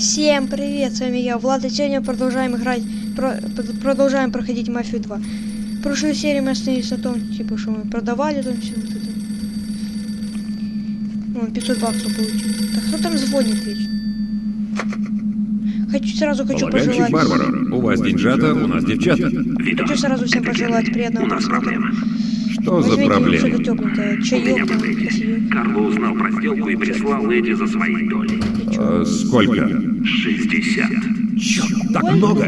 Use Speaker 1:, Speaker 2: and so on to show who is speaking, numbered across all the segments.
Speaker 1: Всем привет, с вами я, Влад, и сегодня продолжаем играть, про- продолжаем проходить Мафию 2. В прошлой серии мы остановились на том, типа, что мы продавали там все вот это. Вон, 500 баксов получили. Так кто там звонит вечно? Хочу, сразу хочу пожелать...
Speaker 2: Барбара, у вас деньжата, у нас девчата.
Speaker 1: Хочу сразу всем пожелать приятного просмотра.
Speaker 2: Что за
Speaker 1: Возьмите что-то
Speaker 2: проблема?
Speaker 1: тепленькое, чаек, там.
Speaker 3: Карло узнал про сделку и прислал Эдди за своей долей.
Speaker 2: А, сколько?
Speaker 3: 60.
Speaker 2: Черт, так много!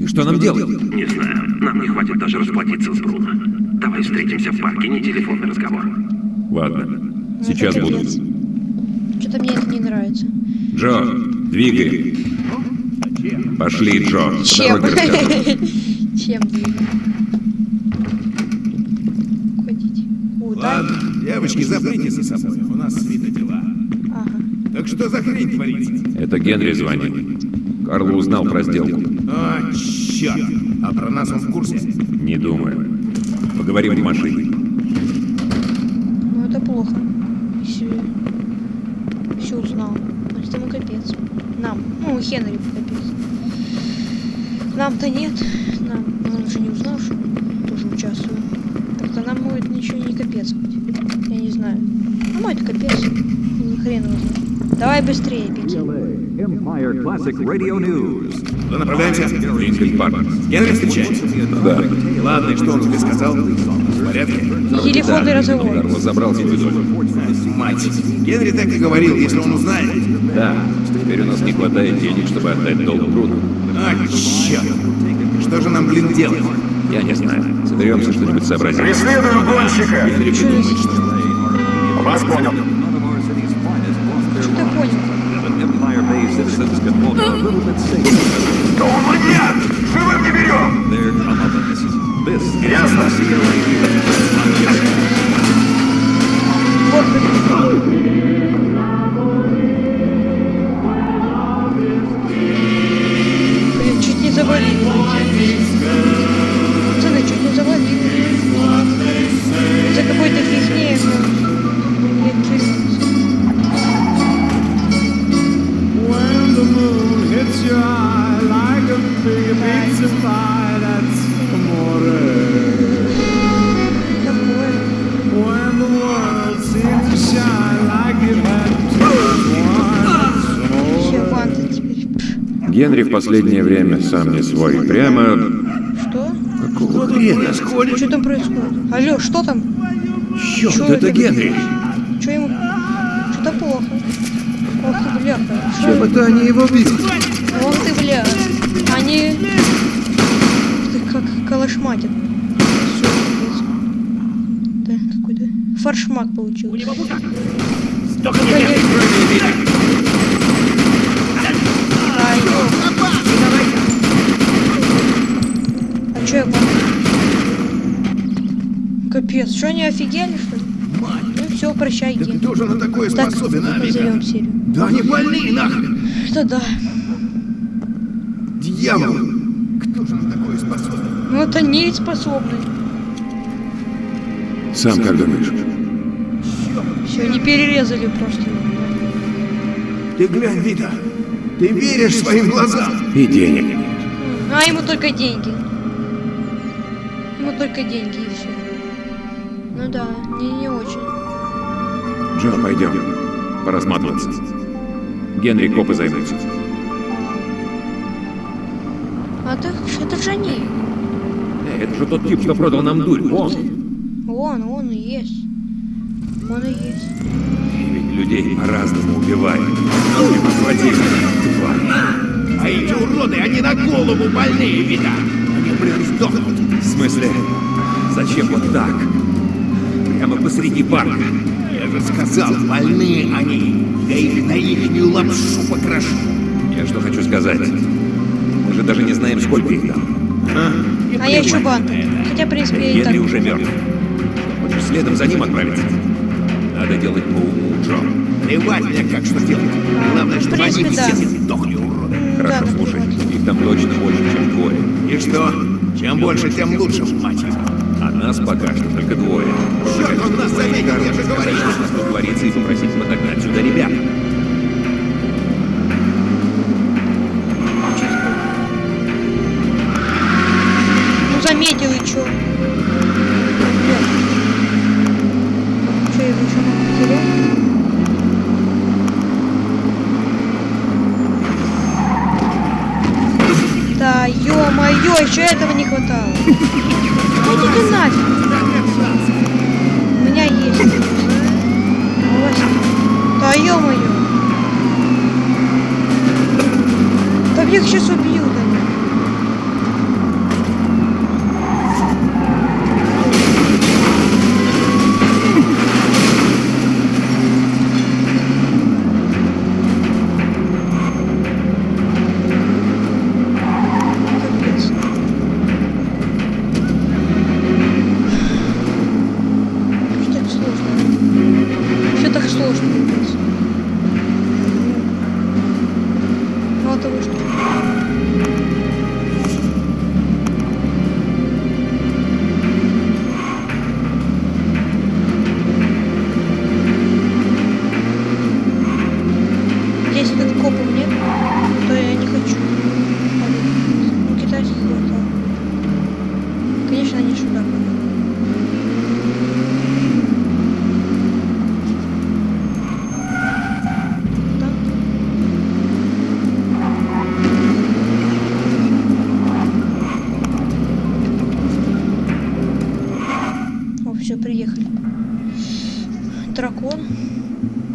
Speaker 2: И что нам делать?
Speaker 3: Не знаю, нам не хватит даже расплатиться с Бруно. Давай встретимся в парке, не телефонный разговор.
Speaker 2: Ладно,
Speaker 1: Ну,
Speaker 2: сейчас
Speaker 1: это. Что-то мне это не нравится.
Speaker 2: Джо, двигай. Пошли, Джо.
Speaker 1: Чем? Чем? Ходите. Да?
Speaker 4: Ладно, девочки, заприте за собой, у нас.
Speaker 1: Ага.
Speaker 4: Так что за хрень творится?
Speaker 2: Это Генри звонил. Карло узнал про сделку.
Speaker 4: А, черт! А про нас он в курсе?
Speaker 2: Не думаю. Поговорим в машине.
Speaker 1: Ну это плохо. Если все узнал. Значит ему капец. Нам. Ну, Хенри капец. Нам-то нет. Нам. Он же не узнал, что тоже участвуем. Так-то нам будет ничего не капец. Я не знаю. А мой это капец. Ни хрен его знает. Давай быстрее, Петя.
Speaker 5: Empire Classic Radio News.
Speaker 4: Куда направляемся?
Speaker 2: Линкольн Парк.
Speaker 4: Генри встречаемся.
Speaker 2: Да.
Speaker 4: Ладно, и что он тебе сказал? В порядке?
Speaker 1: Телефонный разговор.
Speaker 2: Карло забрал свою долю.
Speaker 4: Мать. Генри так и говорил, если он узнает.
Speaker 2: Да. Теперь у нас не хватает денег, чтобы отдать долг Бруно.
Speaker 4: А, черт! Что же нам, блин, делать?
Speaker 2: Я не знаю. Соберемся что-нибудь сообразим.
Speaker 6: Преследую гонщика!
Speaker 4: Генри придумает, что...
Speaker 6: Вас понял.
Speaker 2: Последнее время сам не свой. Прямо...
Speaker 1: Что?
Speaker 4: Хрена сходит.
Speaker 1: Что там происходит? Алло, что там?
Speaker 2: Черт,
Speaker 1: Чё
Speaker 2: это
Speaker 1: это?
Speaker 2: Генри!
Speaker 1: Что ему? Что-то плохо. Ох ты. Что
Speaker 2: Чем это они его бьют?
Speaker 1: Ох ты, бля. Они... Ты как пипец. Да, какой-то фаршмак получил. Ай, ёп. Чё я помню? Капец, что они офигели, что ли? Ну все, прощай,
Speaker 4: Да
Speaker 1: Ген.
Speaker 4: кто же на такое
Speaker 1: Так,
Speaker 4: способен, а,
Speaker 1: назовем серию.
Speaker 4: Да они больные нахрен!
Speaker 1: Это да.
Speaker 4: Дьявол! Кто же на такое способен?
Speaker 1: Ну это не способны.
Speaker 2: Сам как думаешь?
Speaker 1: Все, они перерезали просто.
Speaker 4: Ты глянь, Вита! Ты веришь своим глазам!
Speaker 2: И денег нет.
Speaker 1: А ему только деньги. Только деньги и все. Ну да, не, не очень.
Speaker 2: Джо, пойдем. Пора сматываться. Генри копы займутся.
Speaker 1: А ж- это же они.
Speaker 2: Эй, это же тот тип, что продал нам дурь. Он.
Speaker 1: Он, он и есть. Он и есть.
Speaker 2: И ведь людей по-разному убивают. Ты посмотри, тварь.
Speaker 4: А эти уроды, они на голову больные, Вита! Они, блин, сдохнут!
Speaker 2: В смысле? Зачем вот так? Прямо посреди парка.
Speaker 4: Я же сказал, больные они! Я их на ихнюю лапшу покрошу!
Speaker 2: Я что хочу сказать. Мы же даже не знаем, сколько их там.
Speaker 1: А я еще банду. Хотя, в принципе, я и так.
Speaker 2: Уже мертв. Хочешь следом за ним отправиться? Надо делать по уму, Джо.
Speaker 4: Плевать мне, как что делать. Главное, чтобы они
Speaker 1: принципе, да.
Speaker 4: все сдохли, уроды.
Speaker 2: Хорошо,
Speaker 1: да,
Speaker 2: слушай. Их там точно больше, чем двое.
Speaker 4: И что? Чем больше, тем лучше, мать его.
Speaker 2: А нас пока что только двое.
Speaker 4: Черт, он нас заметил, я же говорил.
Speaker 2: Тут творится, и попросить отогнать сюда ребят.
Speaker 1: Ой-ой, еще этого не хватало. Да иди ты нафиг. У меня есть. Нет. Да ё-моё. Да их сейчас убьют они. Капец. Что так сложно? Все так сложно,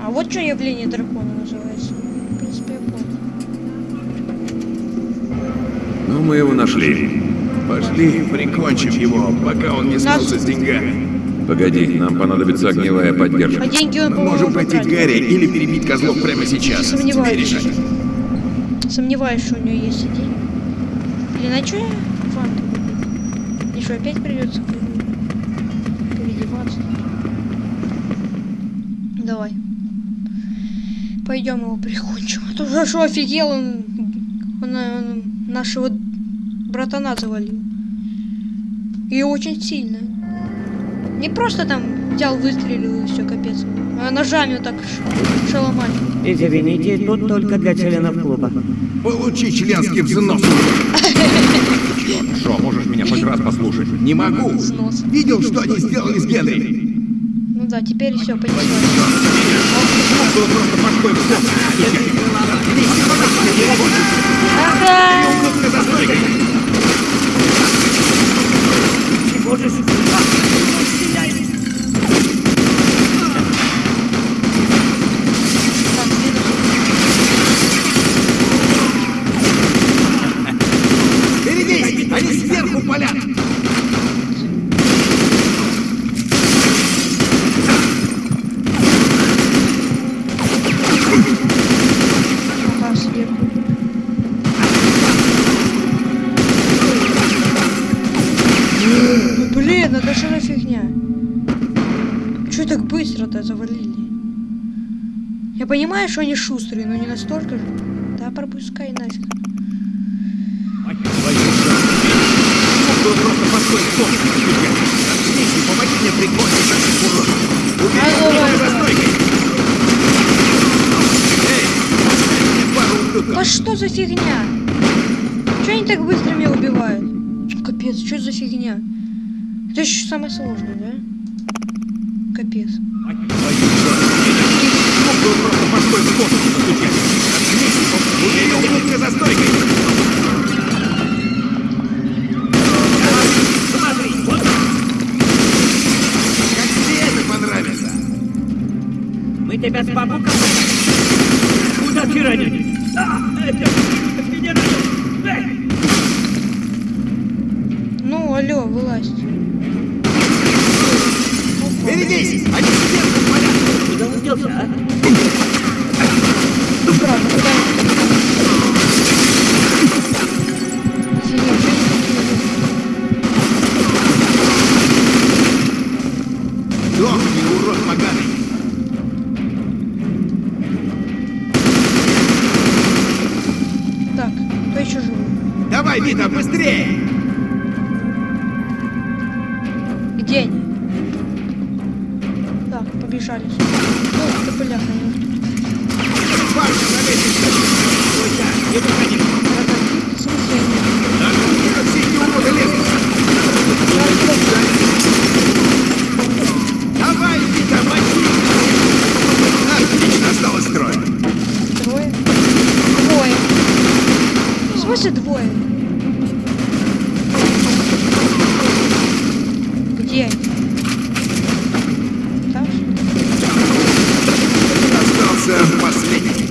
Speaker 1: А вот что явление дракона называется. В принципе, я понял.
Speaker 2: Ну, мы его нашли.
Speaker 4: Пошли, прикончим его, пока он не смылся с деньгами.
Speaker 2: Погоди, нам понадобится огневая поддержка.
Speaker 1: А деньги он,
Speaker 4: Мы можем пойти к. Гарри или перебить козлов прямо сейчас.
Speaker 1: Сомневаюсь.
Speaker 4: Решать.
Speaker 1: Сомневаюсь, что у нее есть идеи. Или на что я фанту купить? Что, опять придется переодеваться? Давай. Пойдем его прикончим. А то же, что офигел он, он, он нашего братана завалил. И очень сильно. Не просто там взял, выстрелил и все, капец. А ножами вот так шаломать.
Speaker 7: Извините, тут только для членов клуба.
Speaker 4: Получи членский взнос.
Speaker 2: Что, можешь меня хоть раз послушать?
Speaker 4: Не могу. Видел, что они сделали с Генри?
Speaker 1: Да, теперь все, понеслось. Ага! Что они шустрые, но не настолько же. Да пропускай нафиг. А что за фигня? Че они так быстро меня убивают? Капец, что за фигня? Это еще самое сложное, да? Капец.
Speaker 4: Было просто башкой в бок. Очнись и помоги. Убей ублюдка за стойкой. Как тебе это понравится?
Speaker 7: Мы тебя с. Куда ты ранен? А, это...
Speaker 1: Ну, алло, вылазь.
Speaker 4: Берегись! Они сверху поганый!
Speaker 1: Так, кто еще живой?
Speaker 4: Давай, Вита, быстрее!
Speaker 1: Где они? Так, побежали. Ну, ты бляха,
Speaker 4: на лестнице! Стой, не выходи!
Speaker 1: В смысле они?
Speaker 4: Да, как все эти уроды лезут! Давай, Вита, мочи! Отлично, осталось трое!
Speaker 1: Трое? Двое. В смысле двое? Где они? Там?
Speaker 4: Остался последний.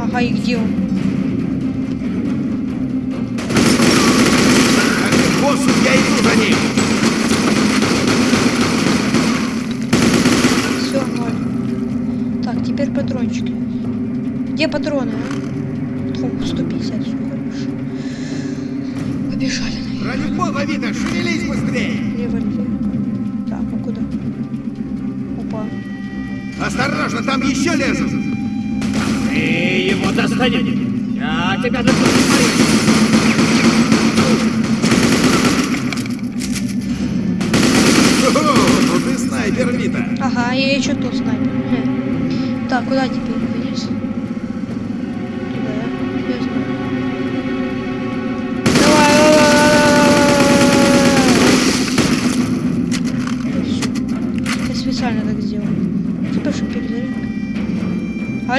Speaker 1: Ага, и где он?
Speaker 4: Боссу, я иду за ним.
Speaker 1: Все, ноль. Так, теперь патрончики. Где патроны, а? Фу, 150, все хорошо. Побежали на
Speaker 4: Ради бога, Вита, шевелись быстрее.
Speaker 1: револьвер. Так, а куда? Опа.
Speaker 4: Осторожно, там еще лезут.
Speaker 7: Ты его достанешь! Я тебя достану!
Speaker 4: Ну ты снайпер, Вита.
Speaker 1: Ага, я еще тот снайпер. Хе. Так, куда теперь?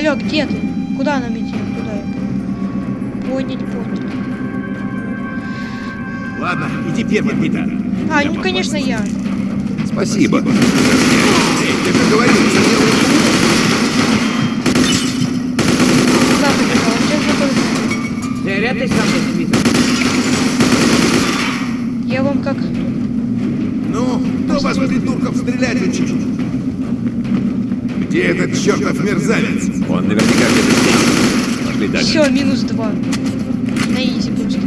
Speaker 1: Алло, где ты? Куда нам идти? Куда я? Поднять, поднять.
Speaker 4: Ладно, иди первый, Вита.
Speaker 1: А, ну, конечно, я.
Speaker 2: Спасибо.
Speaker 4: Эй, ты же говорил, что делаешь
Speaker 1: Куда
Speaker 7: Вита.
Speaker 1: Я вам как...
Speaker 4: Ну, кто вас, придурков, стрелять учил? Где этот чертов мерзавец?
Speaker 2: Он наверняка где-то здесь. Пошли дальше.
Speaker 1: Все, минус два. На изи просто.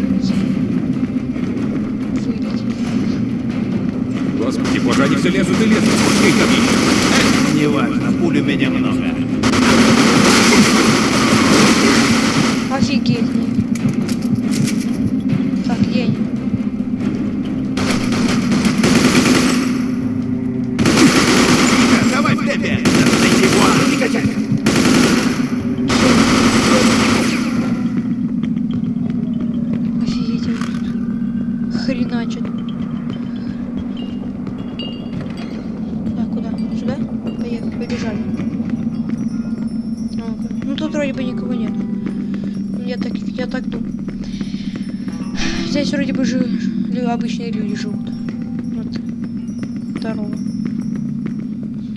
Speaker 1: Вылетел.
Speaker 2: Господи, боже, они все лезут и лезут. Сколько там еще?
Speaker 4: Неважно, пуль у меня много.
Speaker 1: Офигеть. Так, где они?
Speaker 4: Вита, давай в темпе. Надо найти его, не качай.
Speaker 1: Офигеть, они тут хреначат. Так, куда? Сюда? Поехали, побежали. Ну-ка. Ну тут вроде бы никого нет. Я так, я так думаю. Здесь вроде бы же обычные люди живут. Вот. Здорово.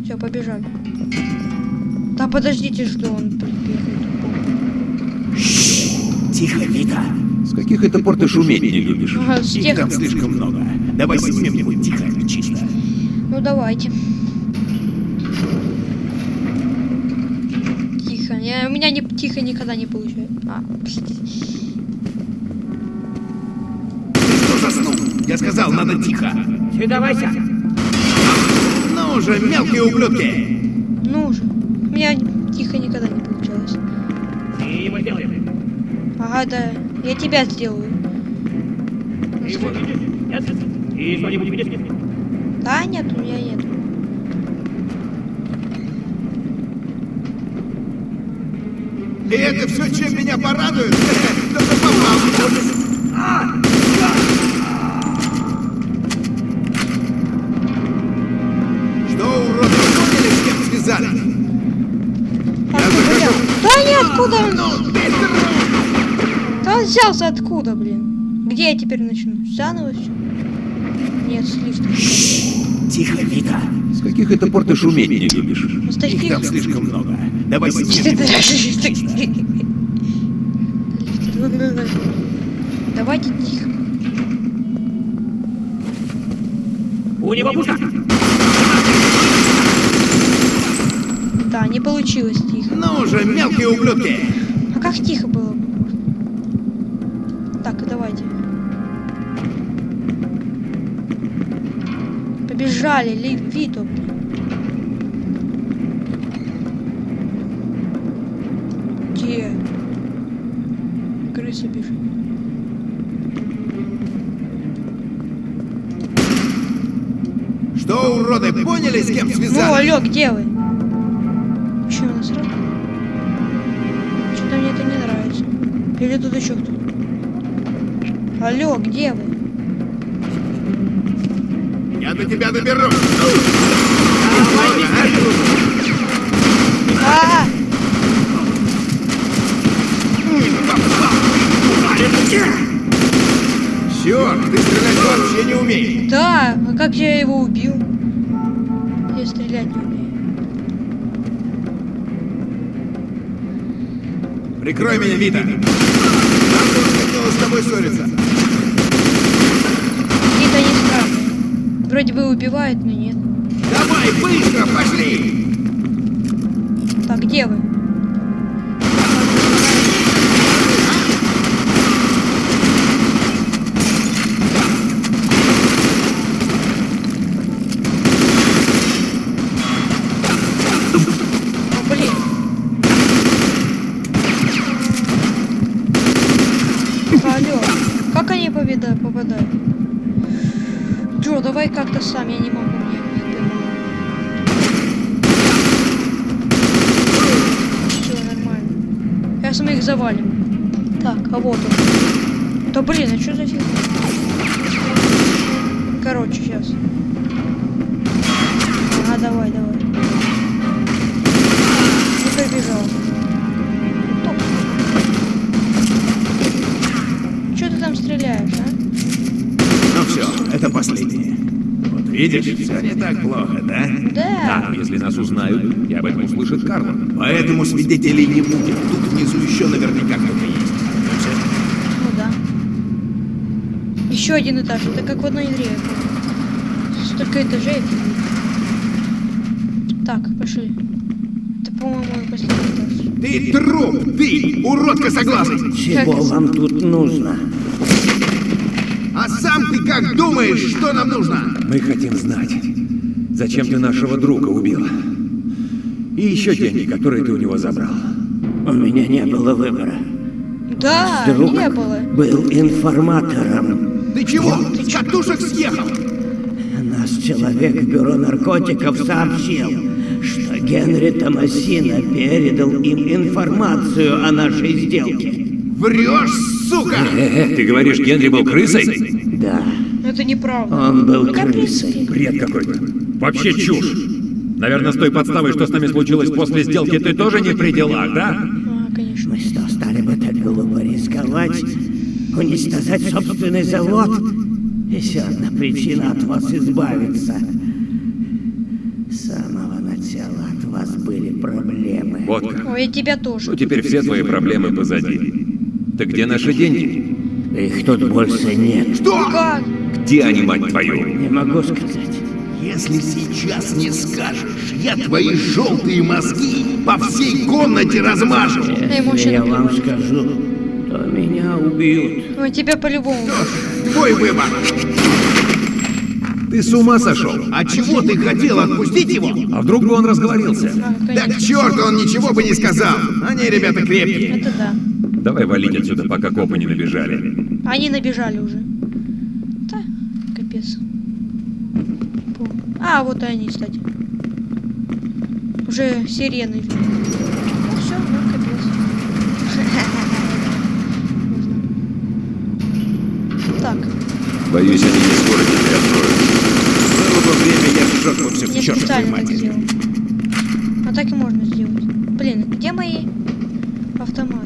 Speaker 1: Все, побежали. Да подождите, что он приехал.
Speaker 4: Тихо, Вита.
Speaker 2: С каких это пор ты шуметь не любишь?
Speaker 1: Ага, с
Speaker 4: Их
Speaker 1: тех...
Speaker 4: там слишком много. Давай снимем его тихо, чисто.
Speaker 1: Ну давайте. Тихо. Я, у меня не тихо никогда не получается. А,
Speaker 4: что заснул? Я сказал, надо тихо.
Speaker 7: Сюдавайся!
Speaker 4: Ну же, мелкие ублюдки.
Speaker 1: ну же. У меня тихо никогда не получалось.
Speaker 7: Ты его сделаешь!
Speaker 1: Ага, да. Я тебя сделаю.
Speaker 7: Ты его видишь? Нет? Ты что-нибудь видишь?
Speaker 1: Да, нет, у меня нет.
Speaker 4: И это все, чем меня порадует? Только попал. Что, уроды, поняли, с кем связались?
Speaker 1: Да нет, откуда он?
Speaker 4: Ну, быстро!
Speaker 1: Да он взялся откуда, блин? Где я теперь начну? Заново все? Нет, слишком.
Speaker 4: Тихо, Вита.
Speaker 2: С каких это пор ты шуметь не любишь?
Speaker 1: С
Speaker 4: Их там слишком много. Давай
Speaker 1: Что
Speaker 4: снимем
Speaker 1: ты
Speaker 4: его.
Speaker 1: Давайте тихо.
Speaker 7: У него пушка!
Speaker 1: Да, не получилось тихо.
Speaker 4: Ну же, мелкие ублюдки.
Speaker 1: А как тихо было? Побежали, Ли, Вито. Где? Крыса бежит.
Speaker 4: Что, уроды, поняли, с кем
Speaker 1: Ну,
Speaker 4: связались?
Speaker 1: алло, где вы? Че, у нас? Что-то мне это не нравится. Или тут еще кто-то? Алло, где вы?
Speaker 4: Я до тебя доберусь.
Speaker 1: А!
Speaker 4: Черт, ты стрелять вообще не умеет.
Speaker 1: Да, а как я его убил? Я стрелять не умею.
Speaker 4: Прикрой меня, Вита. Тоже хотелось с тобой ссориться.
Speaker 1: Вроде бы убивают, но нет.
Speaker 4: Давай, быстро, пошли!
Speaker 1: Так, где вы? Завалим. Так, а вот он. Да блин, а что за фигня? Короче, сейчас. Ага, давай, давай.
Speaker 4: Видишь, все не так плохо, да?
Speaker 1: Да.
Speaker 2: А, если нас узнают, я об этом услышит Карла.
Speaker 4: Поэтому свидетелей не будет. Тут внизу еще наверняка кто-то есть. Ну
Speaker 1: да. Еще один этаж. Это как в одной игре. Столько этажей. Так, пошли. Это, по-моему, последний этаж.
Speaker 4: Ты труп! Ты, урод косоглазый!
Speaker 1: Чего вам
Speaker 7: тут нужно?
Speaker 4: А сам ты как думаешь, что нам нужно?
Speaker 2: Мы хотим знать, зачем ты нашего друга убил. И еще деньги, которые ты у него забрал.
Speaker 7: У меня не было выбора.
Speaker 1: Да,
Speaker 7: Друг
Speaker 1: не было.
Speaker 7: был информатором.
Speaker 4: Ты чего? С катушек съехал?
Speaker 7: Наш человек в бюро наркотиков сообщил, что Генри Томасина передал им информацию о нашей сделке.
Speaker 4: Врешь, сука!
Speaker 2: Э, ты говоришь, Генри был крысой?
Speaker 7: Да,
Speaker 1: Но это неправда.
Speaker 7: он был
Speaker 1: в
Speaker 7: крысой.
Speaker 2: Бред какой-то. Вообще чушь. Наверное, с той подставой, что с нами случилось после сделки, ты тоже не при делах, да?
Speaker 1: А, конечно.
Speaker 7: Мы что, стали бы так глупо рисковать, уничтожать собственный завод? Еще одна причина от вас избавиться. С самого начала от вас были проблемы.
Speaker 2: Вот как.
Speaker 1: Ой, и тебя тоже.
Speaker 2: Ну, теперь все твои проблемы позади. Так где наши деньги?
Speaker 7: Их тут больше нет.
Speaker 4: Что?
Speaker 1: Как?
Speaker 2: Где они, мать твою?
Speaker 7: Не могу сказать.
Speaker 4: Если сейчас не скажешь, я твои желтые мозги по всей комнате размажу.
Speaker 7: Если я вам скажу, то меня убьют.
Speaker 1: Ой, тебя по-любому.
Speaker 4: Твой выбор.
Speaker 2: Ты с ума сошел?
Speaker 4: А чего ты хотел отпустить его?
Speaker 2: А вдруг бы он разговорился?
Speaker 4: Да
Speaker 1: конечно.
Speaker 4: к черту он ничего бы не сказал. Они ребята крепкие.
Speaker 1: Это да.
Speaker 2: Давай валить отсюда, пока копы не набежали.
Speaker 1: Они набежали уже. Да, капец. А, вот и они, кстати. Уже сирены видно. Ну все, ну капец. Можно. Так,
Speaker 2: Боюсь, они не скоро тебя откроют.
Speaker 4: Было бы время, я сжег бы все к чертовой матери.
Speaker 1: сделал. А так и можно сделать. Блин, где мои автоматы?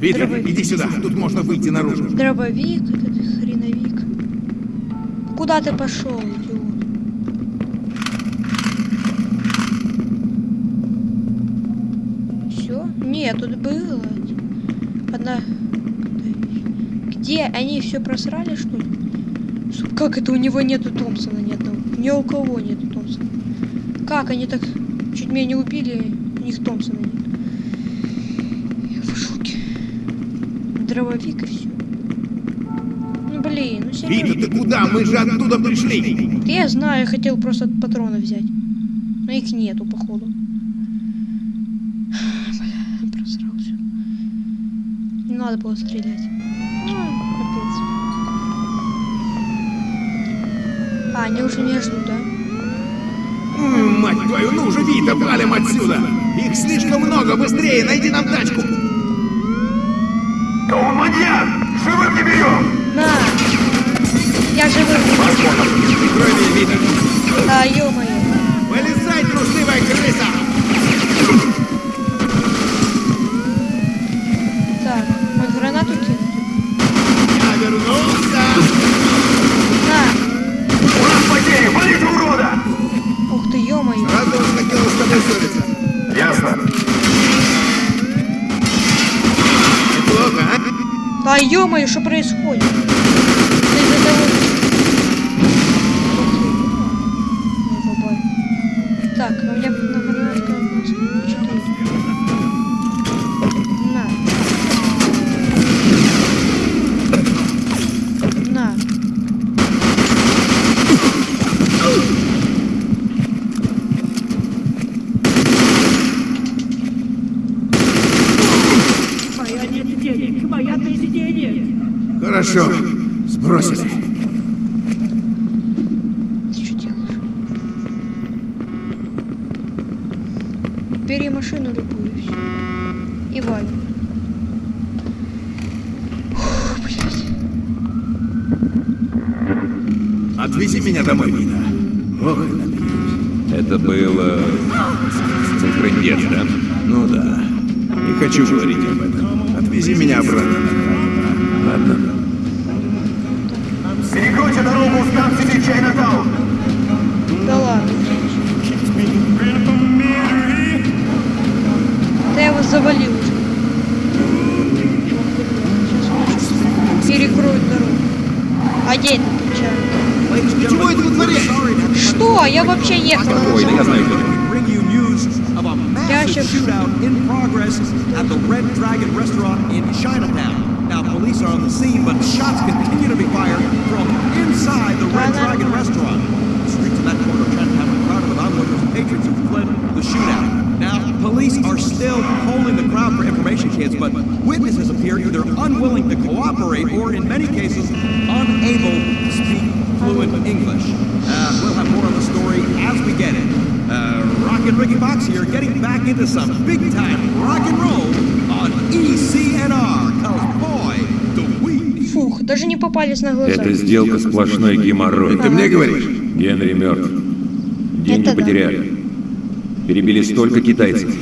Speaker 4: Витя,
Speaker 1: Дробовик.
Speaker 4: иди сюда, тут можно выйти наружу.
Speaker 1: Дробовик, этот хреновик. Куда ты пошел, идиот? Все? Нет, тут было. Одна. Где? Они все просрали, что ли? Как это у него нету Томпсона ни одного? Ни у кого нету Томпсона. Как они так чуть меня не убили, у них Томпсона нет. Я в шоке. Дробовик и все. Ну блин, ну серьезно.
Speaker 4: Вита, ты куда? Мы же оттуда пришли.
Speaker 1: Да Я знаю, я хотел просто патроны взять. Но их нету, походу. Бля, просрал все. Не надо было стрелять. Ну, капец. А, они уже меня ждут, да?
Speaker 4: М, Мать твою, ну уже, Вита, валим отсюда. Их слишком много, быстрее, найди нам тачку.
Speaker 6: Маньяк! Живым не берем!
Speaker 1: На! Я живой.
Speaker 4: Прикрой меня,
Speaker 1: А ё что происходит? Это из-за того, Не попали. Так, а у меня на фонарика у нас четыре. На. На.
Speaker 8: Моя нет денег, моя без денег.
Speaker 4: Хорошо, сбросили.
Speaker 1: Ты что делаешь? Бери машину любую и валим.
Speaker 4: Отвези меня домой, Вита. Ох.
Speaker 2: Это было... Трындец, да?
Speaker 4: Ну да. Не хочу говорить об этом. Отвези меня
Speaker 6: in progress at the Red Dragon restaurant in Chinatown. Now, police are on the scene, but shots continue to be fired from inside the Red. Dragon restaurant. The streets of that corner of Chinatown are crowded with onlookers and patrons who fled the shootout. Now, police are still polling the crowd for information, kids, but witnesses appear either unwilling to cooperate or, in many cases, unable to speak fluent English. Uh, we'll have more on the story as we get it. Uh, Rock and Ricky Fox here, getting back into some big-time rock and roll on ECNR. Cause boy, do we
Speaker 1: Фух, даже не попались на глаза.
Speaker 2: Эта сделка сплошной геморрой.
Speaker 4: Ты мне говоришь?
Speaker 2: Генри мертв. Деньги
Speaker 1: Это да.
Speaker 2: потеряли. Перебили столько китайцев.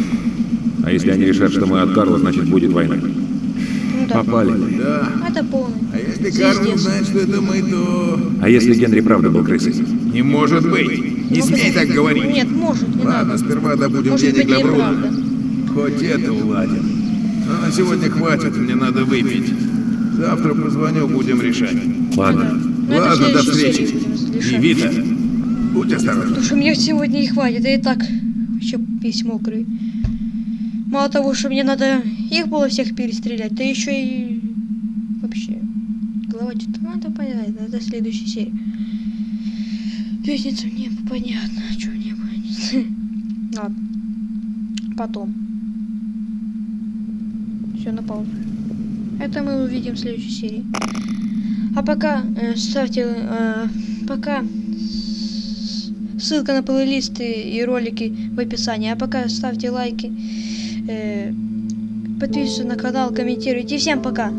Speaker 2: А если они решат, что мы от Карла, значит будет война.
Speaker 1: Ну да.
Speaker 2: Попали.
Speaker 4: Да.
Speaker 1: Это полный.
Speaker 4: А если Карл узнает, что это мы, то...
Speaker 2: А если Генри правда был крысой?
Speaker 4: Не может быть. Не смей так говорить.
Speaker 1: Нет, может, не
Speaker 4: Ладно,
Speaker 1: надо.
Speaker 4: сперва добудем
Speaker 1: Может
Speaker 4: денег для
Speaker 1: и
Speaker 4: Бруна. Хоть это уладим. Но на сегодня хватит, мне надо выпить. Завтра позвоню, будем решать.
Speaker 2: Ладно.
Speaker 1: Ну,
Speaker 4: Ладно, до встречи. И. Вита, будь осторожна.
Speaker 1: Потому что мне сегодня не хватит, я и так еще весь мокрый. Мало того, что мне надо их было всех перестрелять, да еще и вообще голова что-то надо понять, это следующая серия. Лестница мне понятно, что мне понятно. Ладно. Потом. Все на паузу. Это мы увидим в следующей серии. А пока э, ставьте, э, пока Ссылка на плейлисты и ролики в описании. А пока ставьте лайки, э, подписывайтесь на канал, комментируйте. Всем пока!